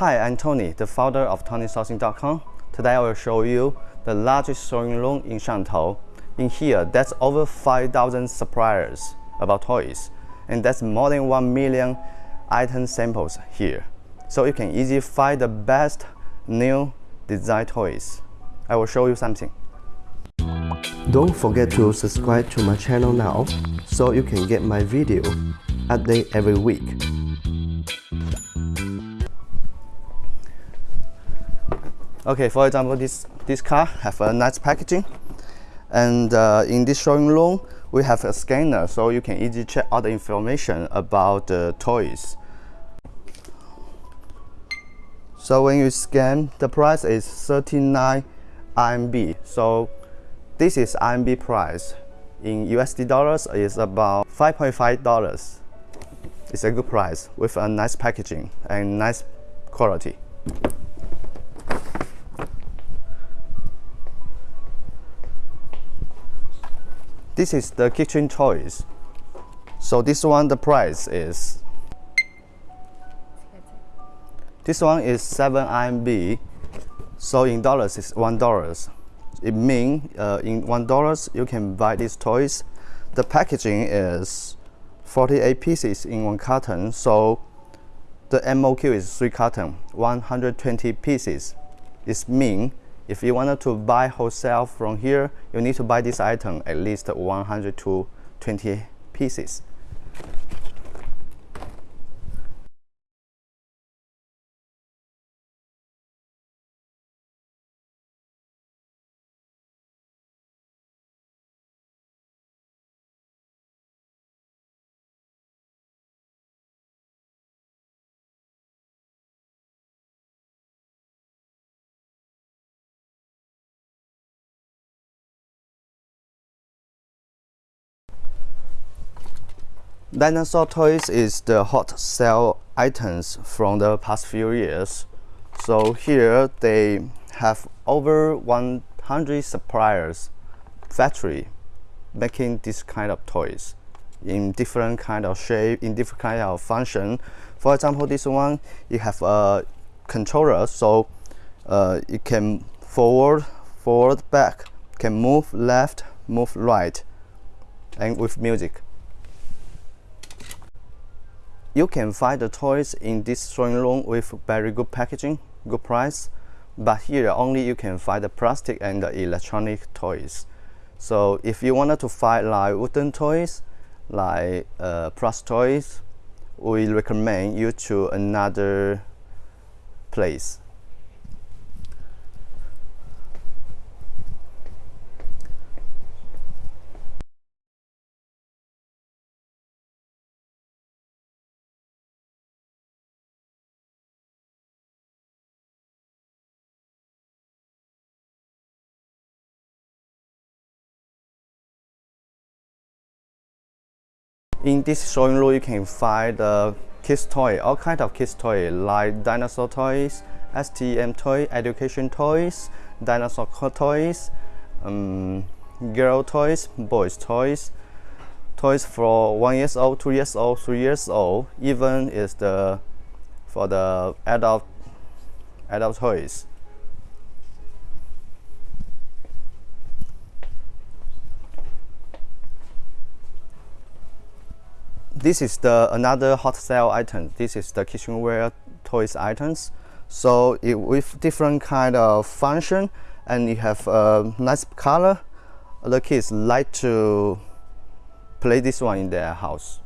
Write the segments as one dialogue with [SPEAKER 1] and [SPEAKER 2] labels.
[SPEAKER 1] Hi, I'm Tony, the founder of TonySourcing.com. Today I will show you the largest showing room in Shantou. In here, that's over 5,000 suppliers about toys, and that's more than 1 million item samples here. So you can easily find the best new design toys. I will show you something. Don't forget to subscribe to my channel now so you can get my video update every week. Okay, for example, this, this car have a nice packaging. And uh, in this showing room, we have a scanner so you can easily check all the information about the toys. So when you scan, the price is 39 RMB. So this is RMB price. In USD dollars, is about 5.5 dollars. It's a good price with a nice packaging and nice quality. This is the kitchen toys. So this one, the price is this one is 7 RMB. So in dollars, it's one dollars. It means uh, in one dollars you can buy these toys. The packaging is 48 pieces in one carton. So the MOQ is three carton, 120 pieces. It means if you wanted to buy wholesale from here, you need to buy this item at least 100 to 20 pieces. Dinosaur toys is the hot sale items from the past few years. So here they have over 100 suppliers, factory, making this kind of toys in different kind of shape, in different kind of function. For example, this one, you have a controller, so uh, it can forward, forward, back, can move left, move right, and with music. You can find the toys in this showing room with very good packaging, good price, but here only you can find the plastic and the electronic toys. So if you wanted to find like wooden toys, like uh, plus toys, we recommend you to another place. In this showing room, you can find the kids toy, all kind of kids toy like dinosaur toys, STEM toy, education toys, dinosaur toys, um, girl toys, boys toys, toys for one years old, two years old, three years old, even is the for the adult adult toys. This is the another hot sale item. This is the kitchenware toys items. So it, with different kind of function and you have a nice color. The kids like to play this one in their house.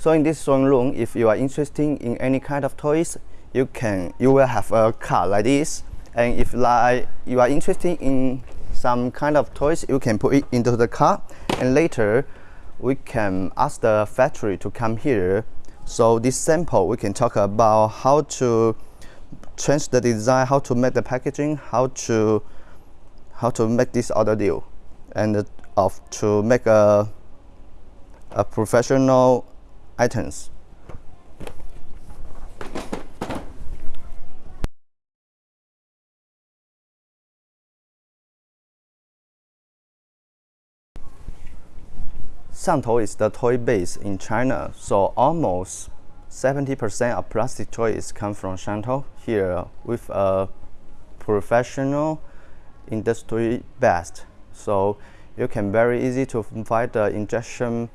[SPEAKER 1] So in this showing room, if you are interested in any kind of toys, you can you will have a card like this. And if like you are interested in some kind of toys, you can put it into the cart. And later, we can ask the factory to come here. So this sample, we can talk about how to change the design, how to make the packaging, how to how to make this other deal, and uh, of to make a a professional items. Shantou is the toy base in China, so almost 70% of plastic toys come from Shantou. here with a professional industry best. So you can very easy to find the injection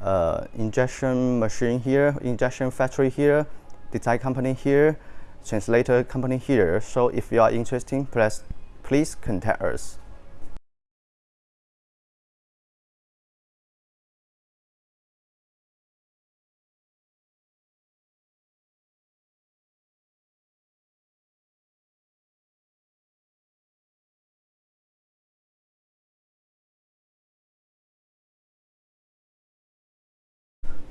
[SPEAKER 1] uh, injection machine here, injection factory here, design company here, translator company here. So if you are interested, please, please contact us.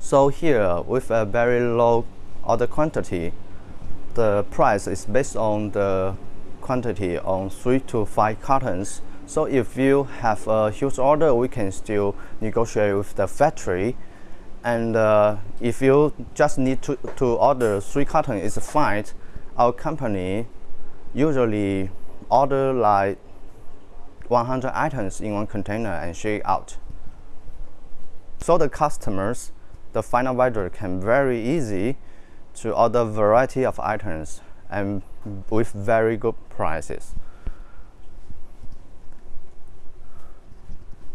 [SPEAKER 1] So here, with a very low order quantity, the price is based on the quantity on 3 to 5 cartons. So if you have a huge order, we can still negotiate with the factory. And uh, if you just need to, to order 3 cartons, it's fine. Our company usually order like 100 items in one container and ship out. So the customers the final buyer can very easy to order variety of items and with very good prices.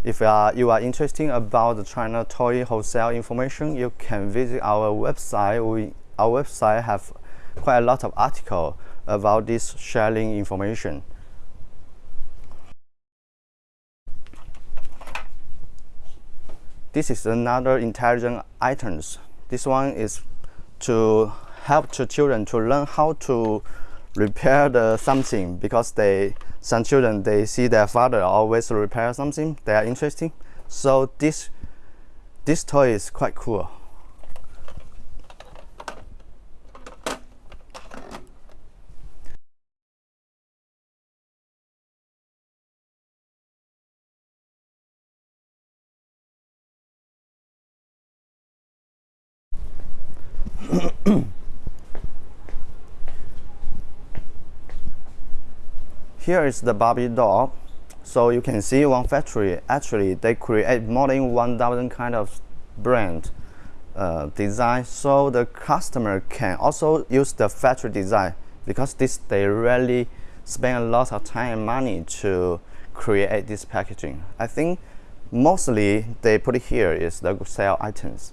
[SPEAKER 1] If uh, you are interested about the China toy wholesale information, you can visit our website. We, our website have quite a lot of article about this sharing information. This is another intelligent items. This one is to help the children to learn how to repair the something because they some children they see their father always repair something they are interesting so this this toy is quite cool Here is the Barbie doll. So you can see one factory, actually they create more than 1,000 kind of brand uh, design. So the customer can also use the factory design because this they really spend a lot of time and money to create this packaging. I think mostly they put here is the sale items.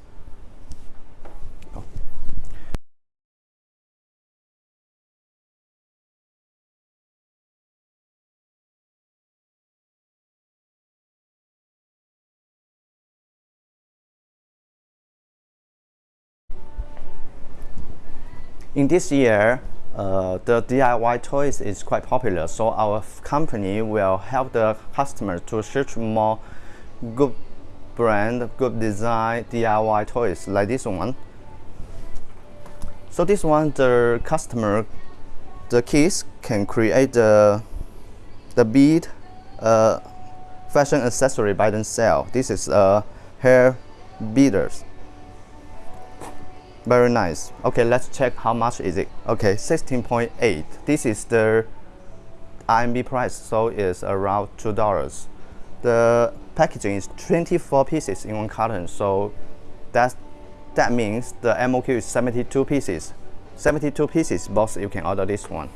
[SPEAKER 1] In this year, uh, the DIY toys is quite popular, so our company will help the customer to search more good brand, good design DIY toys like this one. So this one, the customer, the kids can create the, the bead uh, fashion accessory by themselves. This is a uh, hair beaders very nice. Okay let's check how much is it. Okay 16.8 this is the RMB price so it's around two dollars. The packaging is 24 pieces in one carton so that that means the MOQ is 72 pieces. 72 pieces box you can order this one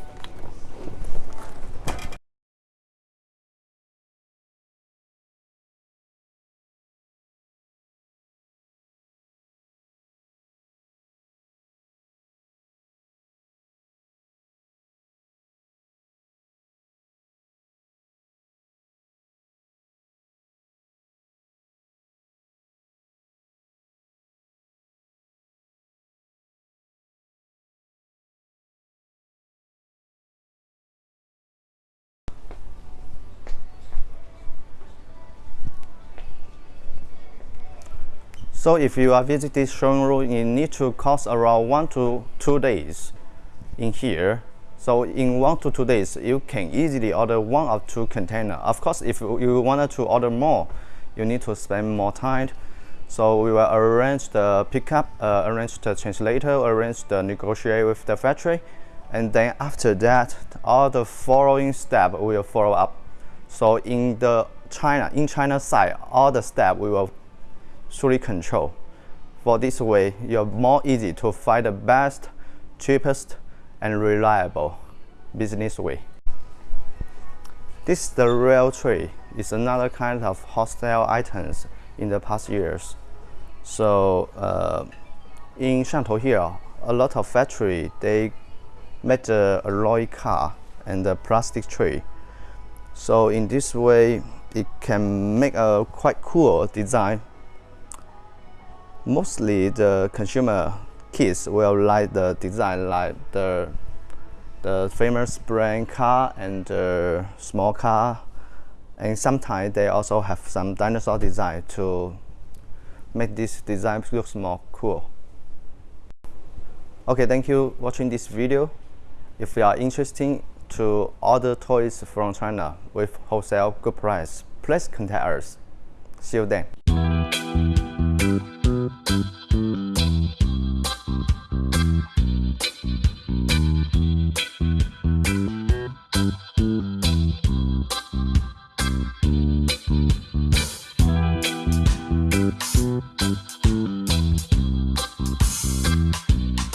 [SPEAKER 1] So if you are visit this showroom, you need to cost around one to two days in here. So in one to two days, you can easily order one or two container. Of course, if you wanted to order more, you need to spend more time. So we will arrange the pickup, uh, arrange the translator, arrange the negotiate with the factory, and then after that, all the following step will follow up. So in the China, in China side, all the step we will fully control. For this way, you're more easy to find the best, cheapest, and reliable business way. This the real tree is another kind of hot style items in the past years. So uh, in Shantou here, a lot of factory they make the alloy car and the plastic tree. So in this way, it can make a quite cool design. Mostly the consumer kids will like the design like the the famous brand car and the small car and sometimes they also have some dinosaur design to make this design look more cool. Okay, thank you watching this video. If you are interested to order toys from China with wholesale good price, please contact us. See you then.